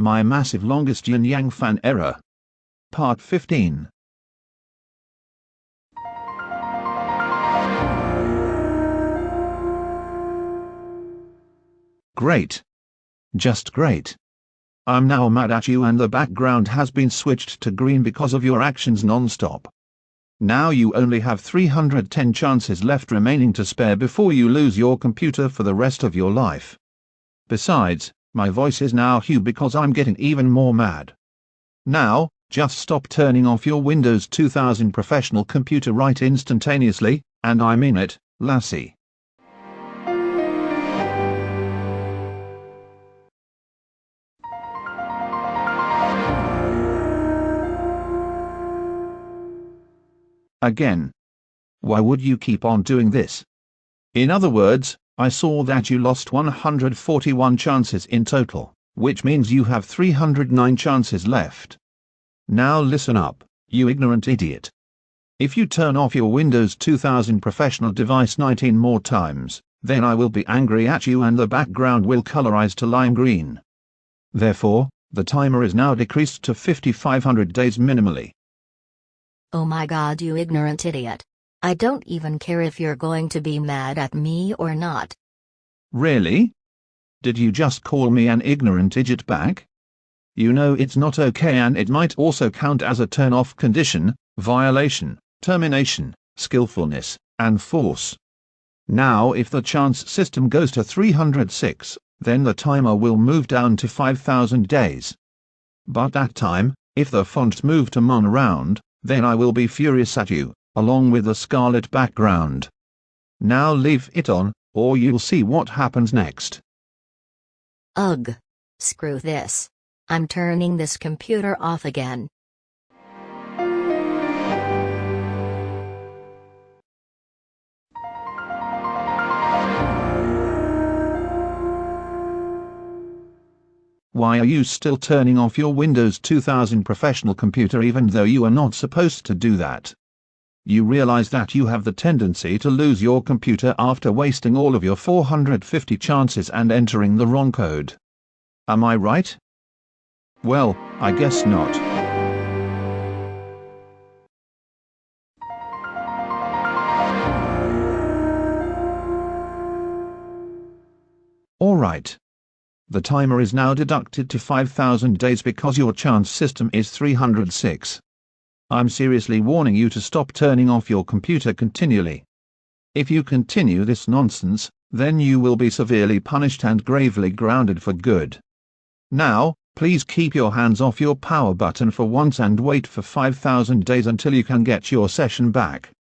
My massive longest yin yang fan error. Part 15 Great. Just great. I'm now mad at you and the background has been switched to green because of your actions non-stop. Now you only have 310 chances left remaining to spare before you lose your computer for the rest of your life. Besides, my voice is now Hugh because I'm getting even more mad. Now, just stop turning off your Windows 2000 professional computer right instantaneously, and I mean it, lassie. Again. Why would you keep on doing this? In other words, I saw that you lost 141 chances in total, which means you have 309 chances left. Now listen up, you ignorant idiot. If you turn off your Windows 2000 professional device 19 more times, then I will be angry at you and the background will colorize to lime green. Therefore, the timer is now decreased to 5500 days minimally. Oh my god, you ignorant idiot. I don't even care if you're going to be mad at me or not. Really? Did you just call me an ignorant idiot back? You know it's not okay and it might also count as a turn-off condition, violation, termination, skillfulness, and force. Now if the chance system goes to 306, then the timer will move down to 5000 days. But that time, if the fonts move to mon round, then I will be furious at you, along with the scarlet background. Now leave it on, or you'll see what happens next. Ugh. Screw this. I'm turning this computer off again. Why are you still turning off your Windows 2000 professional computer even though you are not supposed to do that? You realize that you have the tendency to lose your computer after wasting all of your 450 chances and entering the wrong code. Am I right? Well, I guess not. Alright. The timer is now deducted to 5000 days because your chance system is 306. I'm seriously warning you to stop turning off your computer continually. If you continue this nonsense, then you will be severely punished and gravely grounded for good. Now, please keep your hands off your power button for once and wait for 5000 days until you can get your session back.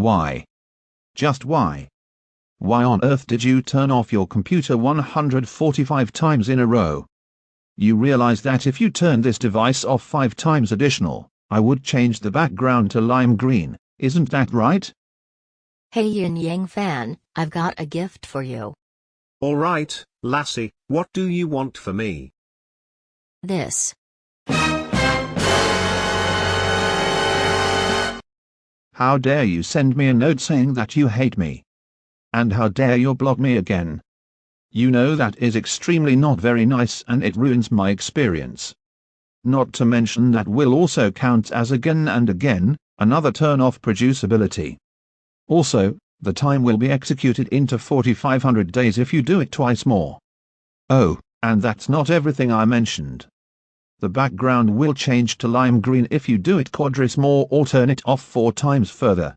Why? Just why? Why on earth did you turn off your computer 145 times in a row? You realize that if you turn this device off 5 times additional, I would change the background to lime green, isn't that right? Hey Yin Yang fan, I've got a gift for you. Alright, lassie, what do you want for me? This. How dare you send me a note saying that you hate me? And how dare you block me again? You know that is extremely not very nice and it ruins my experience. Not to mention that will also count as again and again, another turn off producibility. Also, the time will be executed into 4500 days if you do it twice more. Oh, and that's not everything I mentioned. The background will change to lime green if you do it quadris more or turn it off four times further.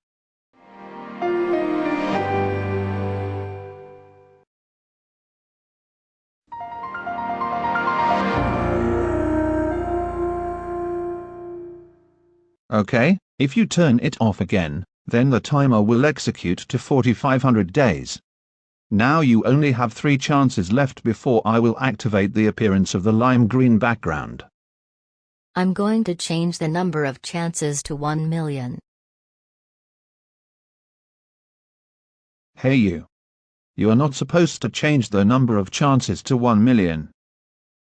Okay, if you turn it off again, then the timer will execute to 4500 days. Now you only have three chances left before I will activate the appearance of the lime green background. I'm going to change the number of chances to 1 million. Hey you. You are not supposed to change the number of chances to 1 million.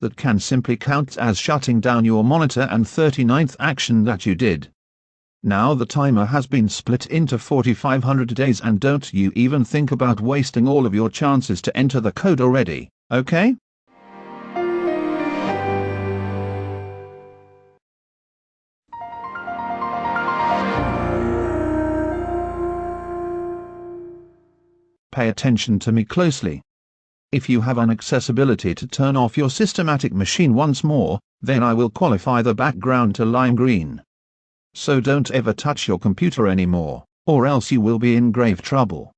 That can simply count as shutting down your monitor and 39th action that you did. Now the timer has been split into 4500 days and don't you even think about wasting all of your chances to enter the code already, okay? Pay attention to me closely. If you have an accessibility to turn off your systematic machine once more, then I will qualify the background to lime green. So don't ever touch your computer anymore, or else you will be in grave trouble.